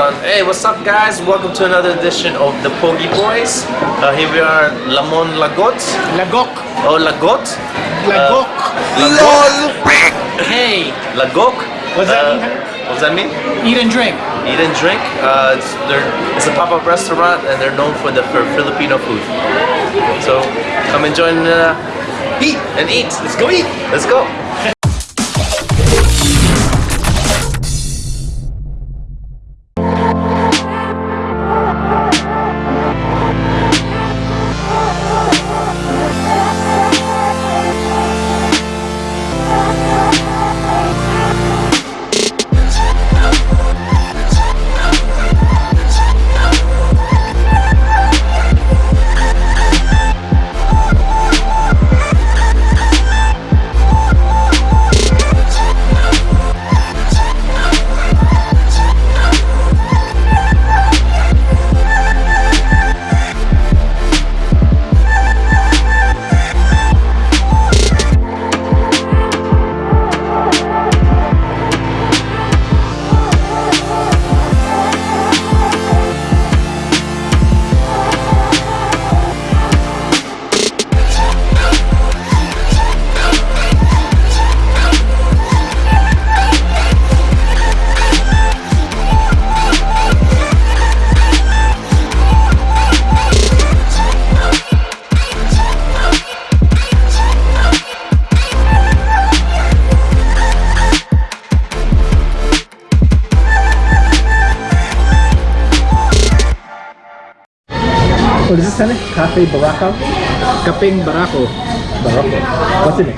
restaurant. Hey, what's up, guys? Welcome to another edition of the Pogi Boys. Uh, here we are, Lamon Lagot. Lagok. Oh, Lagot. Lagok. Lagok. hey. Lagok. What's that Uh, mean? What does that mean? Eat and drink. Eat and drink. Uh, it's, they're, it's a pop-up restaurant, and they're known for the for Filipino food. So come and join. Uh, eat and eat. Let's go eat. Let's go. What is this, Senate? Cafe Baraka? Kapeng Barako. Baraka. What's in it?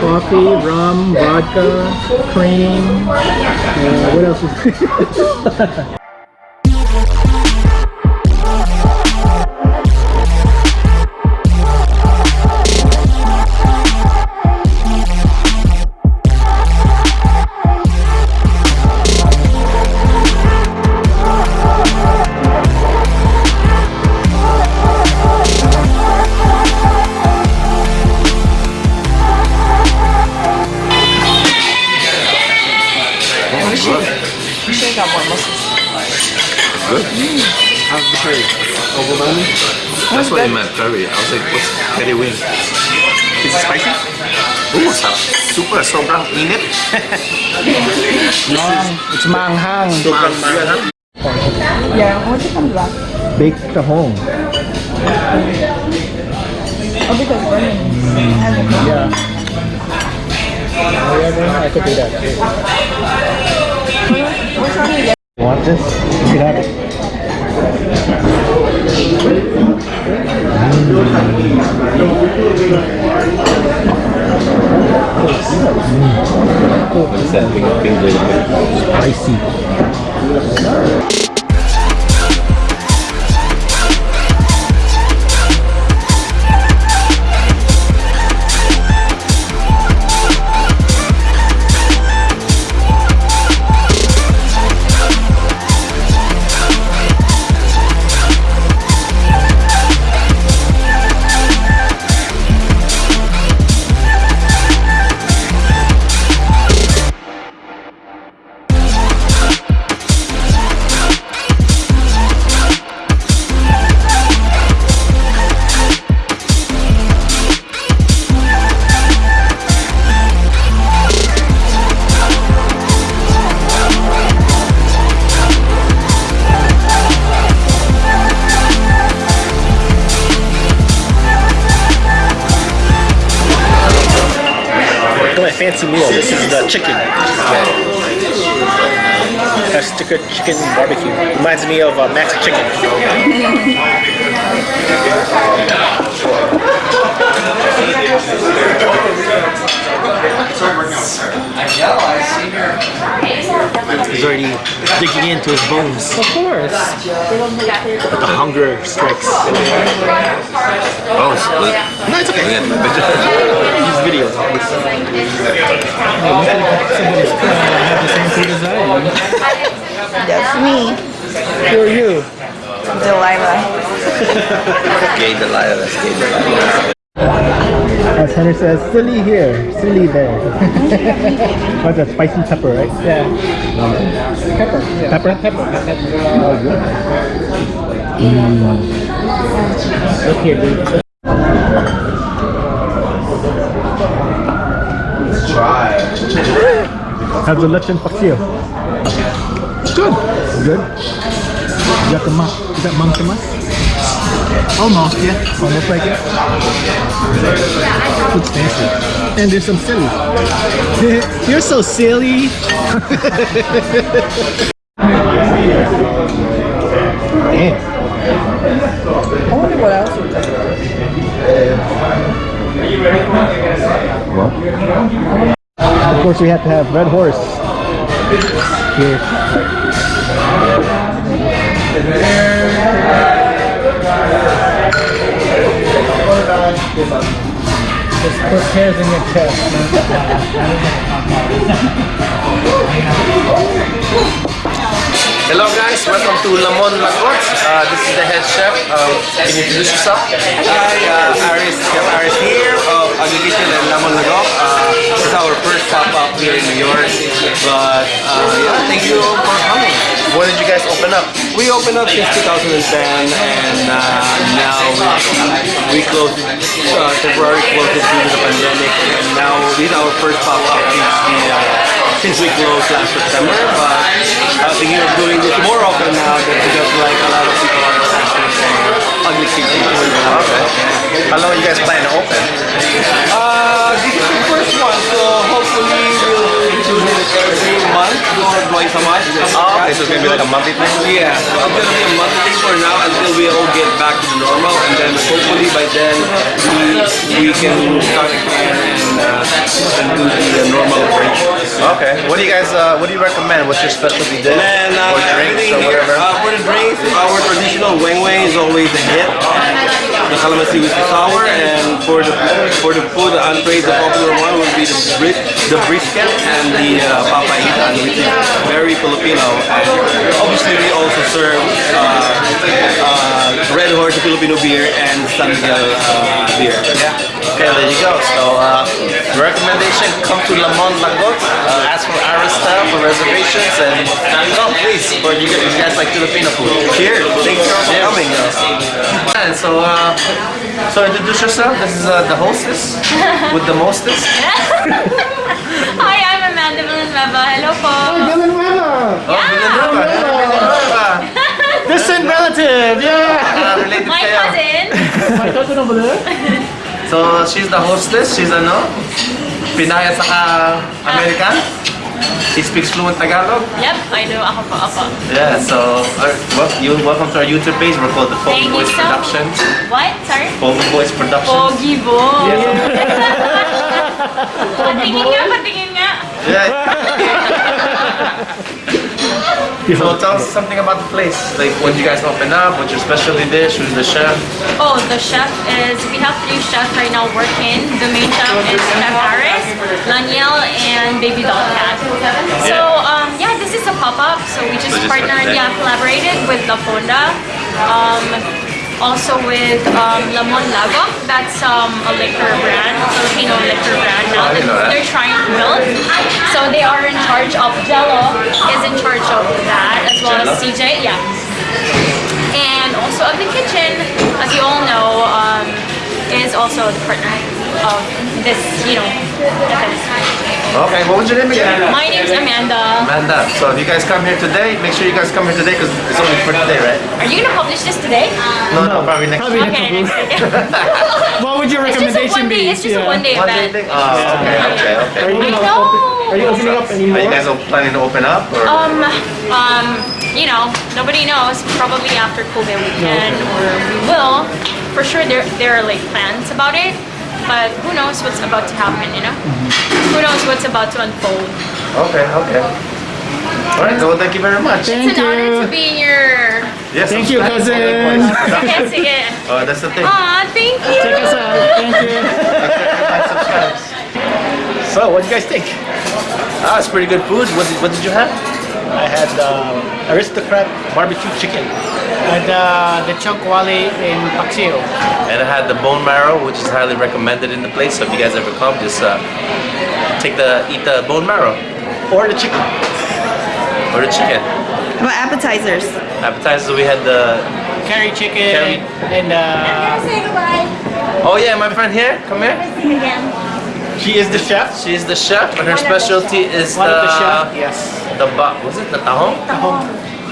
Coffee, rum, vodka, cream. Uh, what else is How's the curry? Overwhelming? That's what I meant, curry. I was like, what's curry wing? Is it spicy? Ooh, sarap. Super, sobrang init. It's manghang. Sobrang maanghang. Yeah, what it comes back? Baked at home. Oh, because running hasn't. Mm, yeah. Oh, yeah, I could do that. Which Want this? You can have it. Big. Spicy. Chicken. That's chicken, chicken barbecue. Reminds me of uh, Maxi Chicken. He's already digging into his bones. Of course. But the hunger strikes. Oh, it's good. No, it's okay. These videos. have the same food as I am. That's me, Who are you? Delilah. Gay Delilah, that's gay Delilah. As Henry says, silly here, silly there. What's that? Spicy pepper, right? Yeah. Pepper. Pepper? Pepper. Oh, good. Look here, dude. Let's try. How's the lechon paksiw? Good. Good? You got the ma- is that Mang Tomas? Almost, yeah. Almost like it. Food's fancy. And there's some silly. You're so silly. Damn. I wonder what else there. Of course, we have to have Red Horse here. Just put hairs in your chest. Hello guys, welcome to Lamon Lagot. Uh, this is the head chef. Um, can you introduce yourself? Hi, uh, Aris, Chef Aris here of Ugly Kitchen and Lamon Lagok. Uh, this is our first pop-up here in New York. But uh, yeah, thank you for coming. When did you guys open up? We opened up since 2010 and now we, closed, uh, temporarily closed it due to the pandemic. And now this is our first pop-up since, the, uh, since we closed last September. But I uh, thinking of doing this more often now because like a lot of people are for Ugly Kitchen. Okay. How long you guys plan to open? Uh, this is the first one, so hopefully we'll do it every month or twice a month. Oh, so it's gonna be like a monthly thing? Yeah, so it's gonna be a monthly thing for now until we all get back to normal, and then hopefully by then we we can start again and, uh, and do the normal operation. Okay. What do you guys, uh, what do you recommend? What's your specialty dish? And uh, or drinks or whatever? uh, for the drinks, our traditional weng is always a hit. The calamansi with sour, and for the for the food, the entree, the popular one would be the bris the brisket and the uh, papaitan, which is very Filipino. And obviously, we also serve uh, uh, Red Horse Filipino beer and San Miguel uh, beer. Okay, there you go. So, uh, recommendation, come to Lamon Lagot. Uh, ask for Arista for reservations and come please for you guys, you guys like Filipino food. Cheers! Thanks for Cheers. coming. And so, uh, so introduce yourself. This is uh, the hostess with the mostest. Hi, I'm Amanda Villanueva. Hello po. Oh, Villanueva. Villanueva. Distant relative, yeah! Uh, related My cousin. My cousin over there. So, she's the hostess. She's ano? Pinay at saka American. She speaks fluent Tagalog. Yep, I know. Ako po, ako. Yeah, so uh, well, you welcome to our YouTube page. We're called the Pogi Thank you Boys so Productions. What? Sorry? Pogi Boys Productions. Pogi bo. patingin nga, patingin nga. Yeah. so tell us something about the place. Like when you guys open up, what's your specialty dish? Who's the chef? Oh, the chef is, we have three chefs right now working. The main chef is Chef Aris, Laniel, and Baby Doll Cat. So, um, yeah, this is a pop-up. So we just So just partnered, yeah, collaborated with La Fonda. Um, also with um, Lamon Lagok. That's um, a liquor brand, a Filipino liquor brand now that didn't know that. they're trying to build. So they are in charge of Jello is in charge of that as well as CJ. Yeah and also of the kitchen, as you all know, um, is also the partner of this, you know, event. Okay, what was your name again? My name's Amanda. Amanda. So if you guys come here today, make sure you guys come here today because it's only for today, right? Are you gonna publish this today? No, no, probably next Probably week. Okay, next week. What would your it's just a recommendation one day. be? It's just a one day One day event. thing? Oh, okay, okay, okay. Are you, I gonna know. open, are you opening up any Are you guys all planning to open up? Or? Um, um, you know, nobody knows. Probably after COVID we can or we will. For sure, there there are like plans about it, but who knows what's about to happen? You know, who knows what's about to unfold? Okay, okay. All right, well, thank you very much. Thank it's an honor you. to be in your. Yes, Thank you, subscribe to cousin. Pogi Boys Okay, Productions. sige. Oh, that's the thing. Aw, thank you. Check us out. Thank you. Like, subscribe. So, what do you guys think? Ah, it's pretty good food. What did, what did you have? I had uh, aristocrat barbecue chicken. And uh, the chunk wali in Paxio. And I had the bone marrow, which is highly recommended in the place. So if you guys ever come, just uh, take the eat the bone marrow Or the chicken. or the chicken. What appetizers? Appetizers, we had the. Curry chicken Curry. and uh, Say goodbye. Oh yeah, my friend here, come here. See again. She is the chef. She is the chef, and her specialty is one the of the chef. Yes. The ba- was it the tahong? Tahong.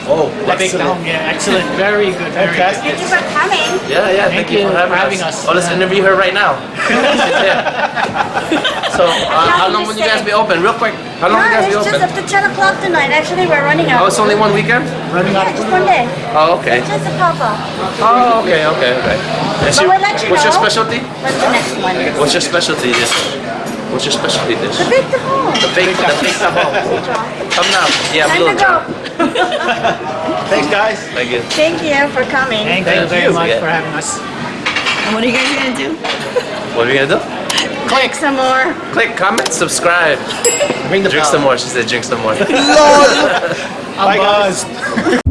Oh, The big excellent. tahong. Yeah, excellent. Very good. Very good. Fantastic. Thank you for coming. Yeah, yeah. Thank Thank, you, you for having, having us. us. Oh, let's interview her right now. yeah. So, uh, how long will you guys be open? Real quick. How long will you guys be it's just open? up to 10 o'clock tonight. Actually, we're running out. Oh, it's only one weekend. Running yeah, out. just one day. Oh, okay. Just a pop-up. Oh, okay, okay, okay. And But we'll let you what's your know. specialty? What's the next one? What's your specialty dish? What's your specialty dish? The big tahong. The bake, the bake tahong. Come now. Yeah, Time Blue to go. Thanks, guys. Thank you. Thank you for coming. Thank, Thank you very you. much Yeah. for having us. And what are you guys gonna do? What are we gonna do? Click some more. Click, comment, subscribe. Bring the Drink bell. some more. She said drink some more. Lord. Bye, guys.